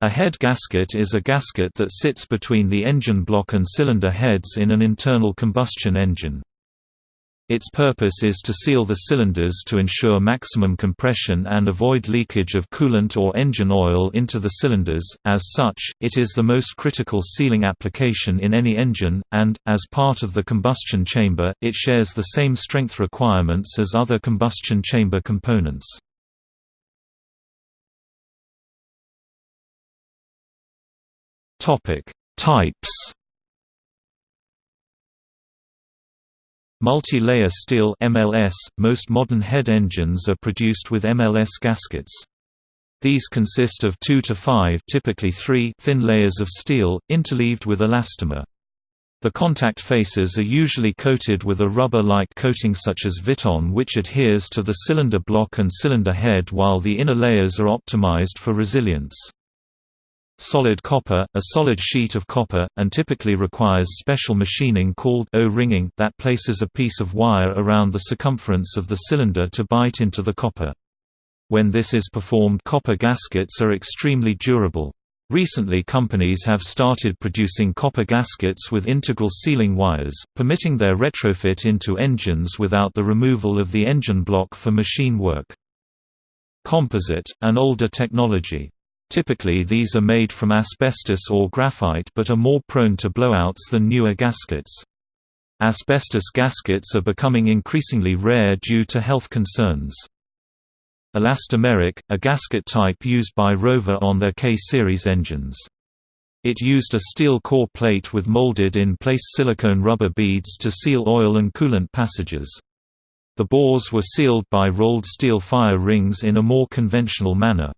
A head gasket is a gasket that sits between the engine block and cylinder heads in an internal combustion engine. Its purpose is to seal the cylinders to ensure maximum compression and avoid leakage of coolant or engine oil into the cylinders. As such, it is the most critical sealing application in any engine, and, as part of the combustion chamber, it shares the same strength requirements as other combustion chamber components. Topic: Types Multi-layer steel MLS, most modern head engines are produced with MLS gaskets. These consist of 2 to 5 typically 3 thin layers of steel, interleaved with elastomer. The contact faces are usually coated with a rubber-like coating such as Viton which adheres to the cylinder block and cylinder head while the inner layers are optimized for resilience. Solid copper, a solid sheet of copper, and typically requires special machining called O-ringing that places a piece of wire around the circumference of the cylinder to bite into the copper. When this is performed copper gaskets are extremely durable. Recently companies have started producing copper gaskets with integral sealing wires, permitting their retrofit into engines without the removal of the engine block for machine work. Composite, an older technology. Typically these are made from asbestos or graphite but are more prone to blowouts than newer gaskets. Asbestos gaskets are becoming increasingly rare due to health concerns. Elastomeric, a gasket type used by Rover on their K-series engines. It used a steel core plate with molded-in-place silicone rubber beads to seal oil and coolant passages. The bores were sealed by rolled steel fire rings in a more conventional manner.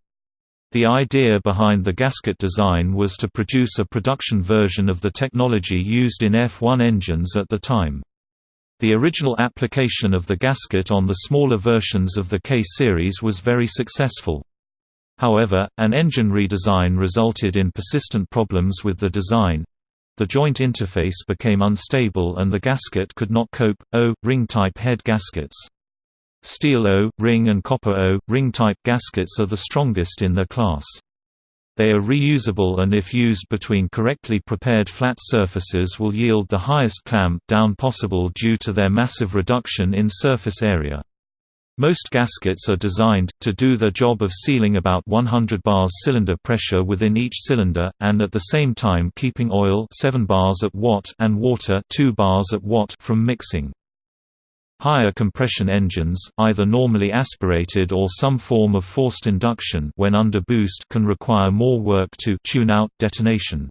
The idea behind the gasket design was to produce a production version of the technology used in F1 engines at the time. The original application of the gasket on the smaller versions of the K-series was very successful. However, an engine redesign resulted in persistent problems with the design. The joint interface became unstable and the gasket could not cope. Oh, O-ring type head gaskets Steel O, ring and copper O, ring-type gaskets are the strongest in their class. They are reusable and if used between correctly prepared flat surfaces will yield the highest clamp down possible due to their massive reduction in surface area. Most gaskets are designed, to do their job of sealing about 100 bars cylinder pressure within each cylinder, and at the same time keeping oil 7 bars at watt and water 2 bars at watt from mixing. Higher compression engines, either normally aspirated or some form of forced induction when under boost can require more work to tune out detonation.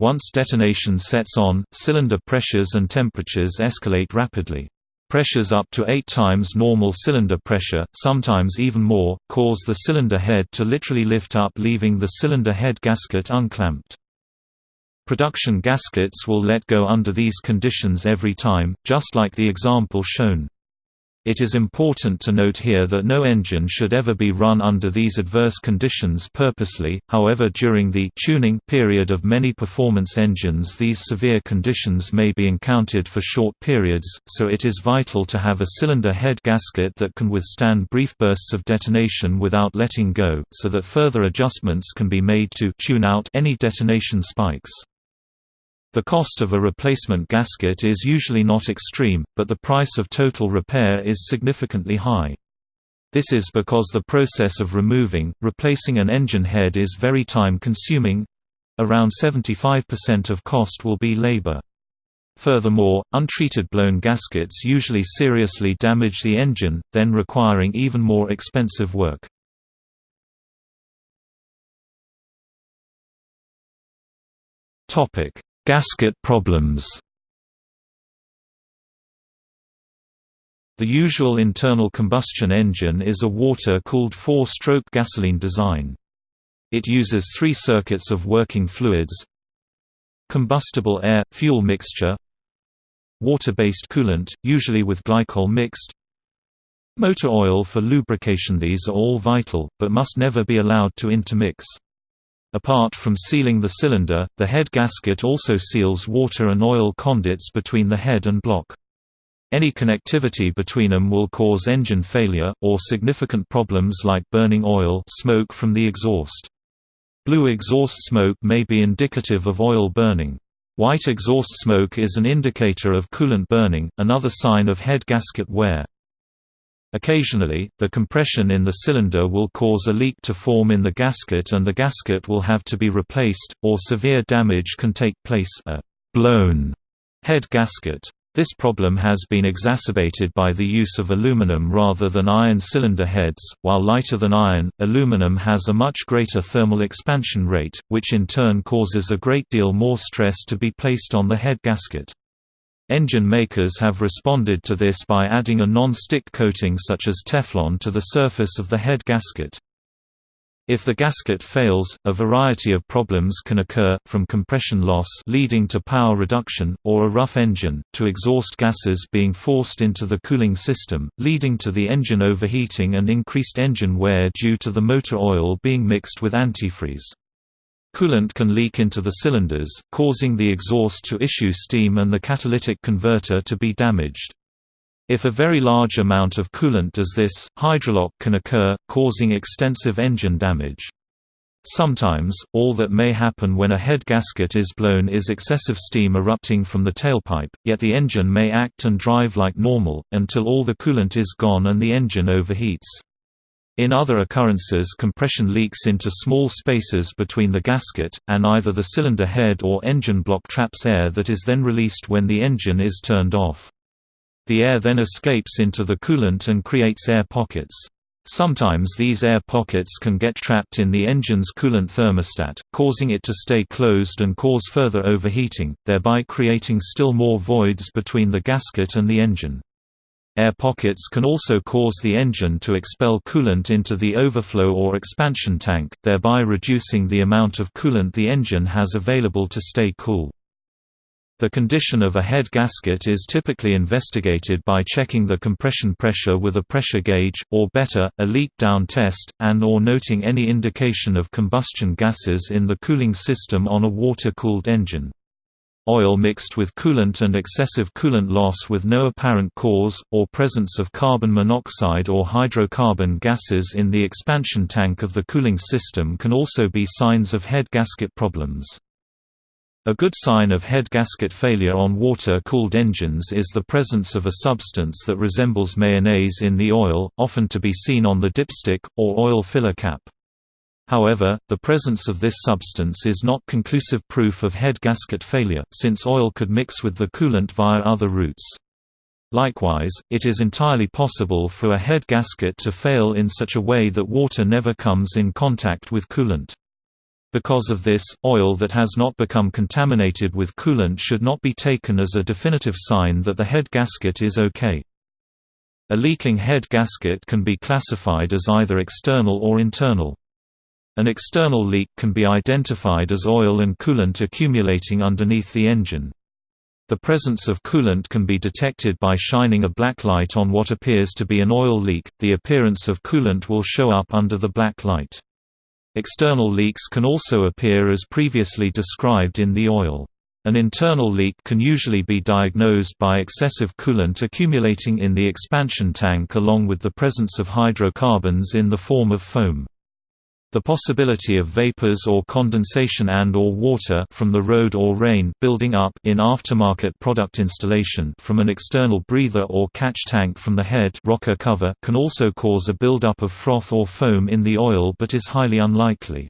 Once detonation sets on, cylinder pressures and temperatures escalate rapidly. Pressures up to 8 times normal cylinder pressure, sometimes even more, cause the cylinder head to literally lift up leaving the cylinder head gasket unclamped. Production gaskets will let go under these conditions every time, just like the example shown. It is important to note here that no engine should ever be run under these adverse conditions purposely, however during the tuning period of many performance engines these severe conditions may be encountered for short periods, so it is vital to have a cylinder head gasket that can withstand brief bursts of detonation without letting go, so that further adjustments can be made to tune out any detonation spikes. The cost of a replacement gasket is usually not extreme, but the price of total repair is significantly high. This is because the process of removing, replacing an engine head is very time-consuming. Around 75% of cost will be labor. Furthermore, untreated blown gaskets usually seriously damage the engine, then requiring even more expensive work. Topic: Gasket problems The usual internal combustion engine is a water-cooled four-stroke gasoline design. It uses three circuits of working fluids combustible air-fuel mixture water-based coolant, usually with glycol mixed motor oil for lubrication These are all vital, but must never be allowed to intermix. Apart from sealing the cylinder, the head gasket also seals water and oil conduits between the head and block. Any connectivity between them will cause engine failure, or significant problems like burning oil smoke from the exhaust. Blue exhaust smoke may be indicative of oil burning. White exhaust smoke is an indicator of coolant burning, another sign of head gasket wear. Occasionally, the compression in the cylinder will cause a leak to form in the gasket and the gasket will have to be replaced, or severe damage can take place a blown head gasket. This problem has been exacerbated by the use of aluminum rather than iron cylinder heads. While lighter than iron, aluminum has a much greater thermal expansion rate, which in turn causes a great deal more stress to be placed on the head gasket. Engine makers have responded to this by adding a non-stick coating such as Teflon to the surface of the head gasket. If the gasket fails, a variety of problems can occur, from compression loss leading to power reduction, or a rough engine, to exhaust gases being forced into the cooling system, leading to the engine overheating and increased engine wear due to the motor oil being mixed with antifreeze. Coolant can leak into the cylinders, causing the exhaust to issue steam and the catalytic converter to be damaged. If a very large amount of coolant does this, hydrolock can occur, causing extensive engine damage. Sometimes, all that may happen when a head gasket is blown is excessive steam erupting from the tailpipe, yet the engine may act and drive like normal, until all the coolant is gone and the engine overheats. In other occurrences compression leaks into small spaces between the gasket, and either the cylinder head or engine block traps air that is then released when the engine is turned off. The air then escapes into the coolant and creates air pockets. Sometimes these air pockets can get trapped in the engine's coolant thermostat, causing it to stay closed and cause further overheating, thereby creating still more voids between the gasket and the engine. Air pockets can also cause the engine to expel coolant into the overflow or expansion tank, thereby reducing the amount of coolant the engine has available to stay cool. The condition of a head gasket is typically investigated by checking the compression pressure with a pressure gauge, or better, a leak-down test, and or noting any indication of combustion gases in the cooling system on a water-cooled engine. Oil mixed with coolant and excessive coolant loss with no apparent cause, or presence of carbon monoxide or hydrocarbon gases in the expansion tank of the cooling system can also be signs of head gasket problems. A good sign of head gasket failure on water-cooled engines is the presence of a substance that resembles mayonnaise in the oil, often to be seen on the dipstick, or oil filler cap. However, the presence of this substance is not conclusive proof of head gasket failure, since oil could mix with the coolant via other routes. Likewise, it is entirely possible for a head gasket to fail in such a way that water never comes in contact with coolant. Because of this, oil that has not become contaminated with coolant should not be taken as a definitive sign that the head gasket is okay. A leaking head gasket can be classified as either external or internal. An external leak can be identified as oil and coolant accumulating underneath the engine. The presence of coolant can be detected by shining a black light on what appears to be an oil leak, the appearance of coolant will show up under the black light. External leaks can also appear as previously described in the oil. An internal leak can usually be diagnosed by excessive coolant accumulating in the expansion tank along with the presence of hydrocarbons in the form of foam. The possibility of vapors or condensation and or water from the road or rain building up in aftermarket product installation from an external breather or catch tank from the head rocker cover can also cause a buildup of froth or foam in the oil but is highly unlikely.